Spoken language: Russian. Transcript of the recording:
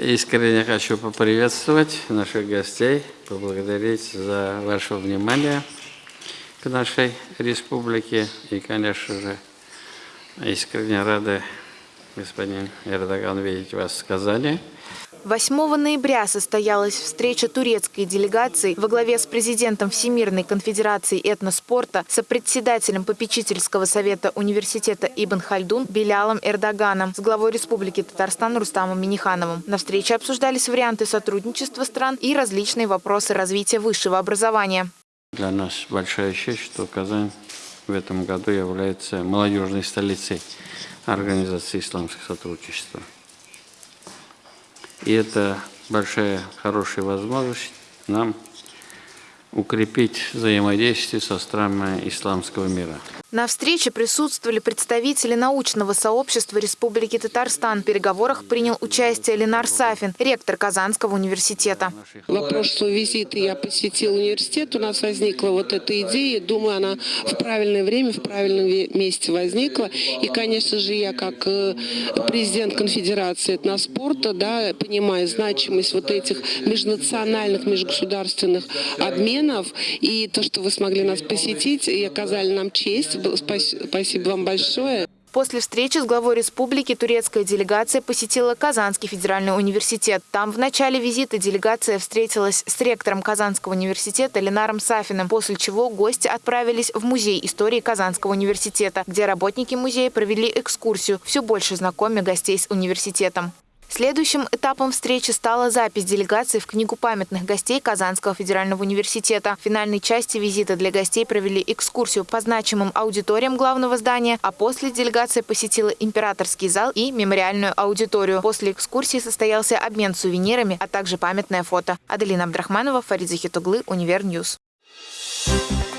Искренне хочу поприветствовать наших гостей, поблагодарить за ваше внимание к нашей республике. И, конечно же, искренне рады, господин Эрдоган, видеть вас в Казани. 8 ноября состоялась встреча турецкой делегации во главе с президентом Всемирной конфедерации этноспорта, сопредседателем попечительского совета университета Ибн Хальдун Белялом Эрдоганом, с главой Республики Татарстан Рустамом Минихановым. На встрече обсуждались варианты сотрудничества стран и различные вопросы развития высшего образования. Для нас большая честь, что Казань в этом году является молодежной столицей Организации исламского сотрудничества. И это большая, хорошая возможность нам укрепить взаимодействие со странами исламского мира. На встрече присутствовали представители научного сообщества Республики Татарстан. В переговорах принял участие Ленар Сафин, ректор Казанского университета. Во прошлый визит я посетил университет, у нас возникла вот эта идея. Думаю, она в правильное время, в правильном месте возникла. И, конечно же, я как э, президент конфедерации этноспорта, да, понимаю значимость вот этих межнациональных, межгосударственных обменов. И то, что вы смогли нас посетить и оказали нам честь, Спасибо вам большое. После встречи с главой республики турецкая делегация посетила Казанский федеральный университет. Там в начале визита делегация встретилась с ректором Казанского университета Ленаром Сафиным, после чего гости отправились в Музей истории Казанского университета, где работники музея провели экскурсию, все больше знакомя гостей с университетом. Следующим этапом встречи стала запись делегации в Книгу памятных гостей Казанского федерального университета. В финальной части визита для гостей провели экскурсию по значимым аудиториям главного здания, а после делегация посетила императорский зал и мемориальную аудиторию. После экскурсии состоялся обмен сувенирами, а также памятное фото. Аделина Абдрахманова, Фарид Захитоглы, Универ News. Thank